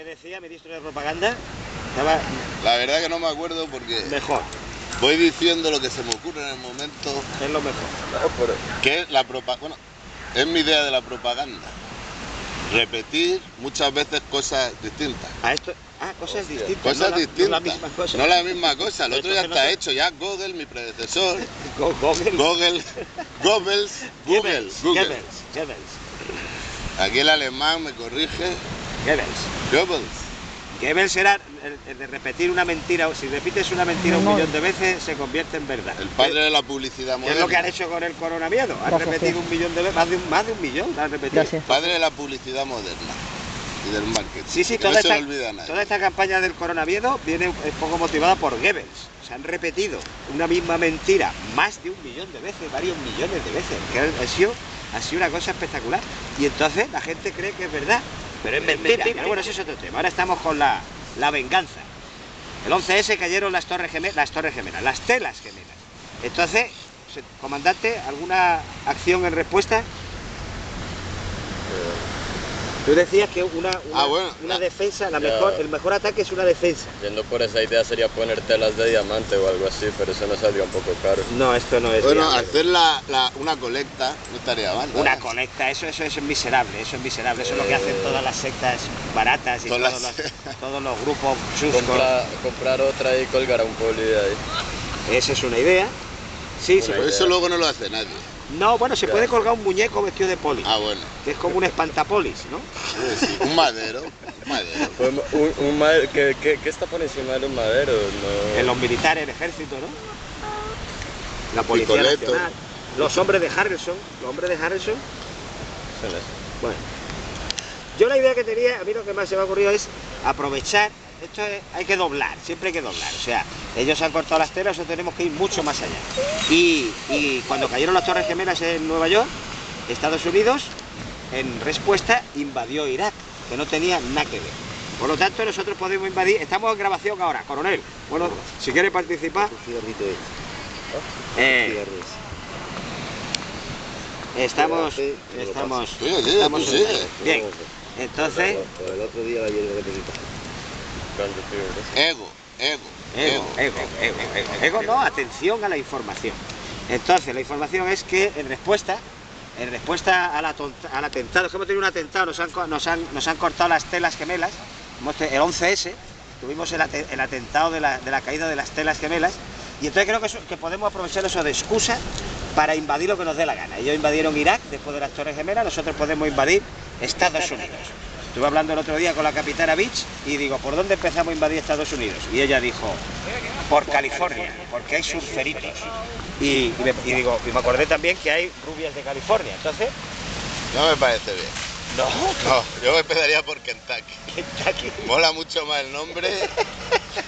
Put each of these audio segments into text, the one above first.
¿Qué decía ministro de propaganda? Estaba La verdad que no me acuerdo porque mejor, voy diciendo lo que se me ocurre en el momento, es lo mejor. que la propaganda. Bueno, es mi idea de la propaganda. Repetir muchas veces cosas distintas. A esto, ah, cosas distintas. Cosas no la- distintas. No la misma cosa. No la misma cosa. El otro ya no está hecho. Ya Google, mi predecesor. Go- Google. Google. Goebbels. Google. Goebbels. Google. Goebbels. Goebbels. Aquí el alemán me corrige. Goebbels. Goebbels. Goebbels era el, el de repetir una mentira. Si repites una mentira un millón de veces, se convierte en verdad. El padre de la publicidad ¿Qué es lo que han moderna. hecho con el coronavirus? Han Gracias, repetido sí. un millón de veces, más de un, más de un millón han repetido. Gracias. Padre de la publicidad moderna. Y del marketing. Sí, sí, toda, no se esta, nadie. toda esta campaña del coronavirus viene un poco motivada por Goebbels. Se han repetido una misma mentira más de un millón de veces, varios millones de veces. Que ha sido, ha sido una cosa espectacular. Y entonces la gente cree que es verdad, pero es mentira. Pero bueno, eso es otro tema. Ahora estamos con la, la venganza. El 11S cayeron las torres, gemelas, las torres gemelas, las telas gemelas. Entonces, comandante, ¿alguna acción en respuesta? Tú decías que una, una, Ah, bueno. una defensa, la Ya. mejor, el mejor ataque es una defensa. Yendo por esa idea sería poner telas de diamante o algo así, pero eso no saldría un poco caro. No, esto no es Bueno, viable. hacer la, la- una colecta no estaría mal. una colecta, eso, eso, eso es miserable, eso es miserable, eso es lo que hacen todas las sectas baratas y todos, las- los, todos los grupos chuscos. Compra- comprar otra y colgar a un poli de ahí. Esa es una idea. Sí, Una Pero eso luego no lo hace nadie. No, bueno, se puede colgar un muñeco vestido de poli, Ah, bueno. que es como un espantapolis, ¿no? Sí, sí, Un madero. Un madero. Pues un, un madero, ¿qué, qué, qué está por encima de los maderos? No. En los militares, el ejército, ¿no? La policía Picoleto. nacional. Los hombres de Harrison, los hombres de Harrison. Bueno, yo la idea que tenía, a mí lo que más se me ha ocurrido es aprovechar, esto es- hay que doblar, siempre hay que doblar, o sea, ellos han cortado las telas, nosotros tenemos que ir mucho más allá. Y, y cuando cayeron las Torres Gemelas en Nueva York, Estados Unidos, en respuesta, invadió Irak, que no tenía nada que ver. Por lo tanto, nosotros podemos invadir, estamos en grabación ahora, coronel. Bueno, si quiere participar, eh, estamos, estamos, bien. Entonces, El otro día la Ego, ego, ego, ego, ego, ego, ego, no, atención a la información. Entonces, la información es que en respuesta, en respuesta al, atentado, es que hemos tenido un atentado, nos han, nos han, nos han cortado las telas gemelas, el 11S, tuvimos el, ate- el atentado de la, de la caída de las telas gemelas, y entonces creo que, eso- que podemos aprovechar eso de excusa para invadir lo que nos dé la gana. Ellos invadieron Irak después de las Torres Gemelas, nosotros podemos invadir Estados Unidos. Estuve hablando el otro día con la capitana Beach y digo, ¿por dónde empezamos a invadir Estados Unidos? Y ella dijo, por California, porque hay surferitos. Y, y me, y digo, y me acordé también que hay rubias de California. Entonces, No me parece bien. no, No, yo empezaría por Kentucky. Kentucky. Mola mucho más el nombre.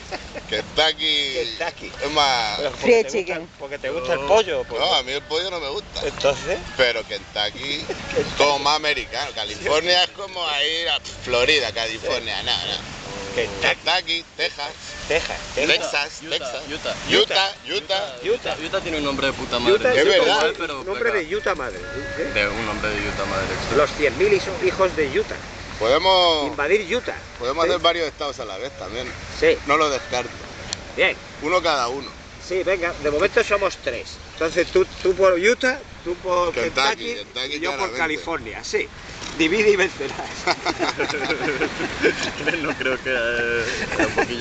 Porque Fried te chicken. gusta- porque te gusta el pollo. pues. No, a mí el pollo no me gusta. Entonces, Pero Kentucky más americano. California es como a ir a Florida, California. No, no. Kentucky, Kentucky, Texas, Texas, Texas. Texas, Utah, Texas. Utah. Utah, Utah. Utah. Utah tiene un nombre de puta madre. Utah Es verdad. pero nombre de Utah madre. ¿eh? De un nombre de Utah madre. extra. Los 100.000 hijo- hijos de Utah. Podemos, Invadir Utah. podemos Sí. hacer varios estados a la vez también. Sí, No lo descarto. bien. Uno cada uno. Sí, venga, de momento somos tres. Entonces tú, tú por Utah, tú por Kentucky, Kentucky, Kentucky y yo por. California. Sí, divide y vencerás. no creo que eh, sea un poquillo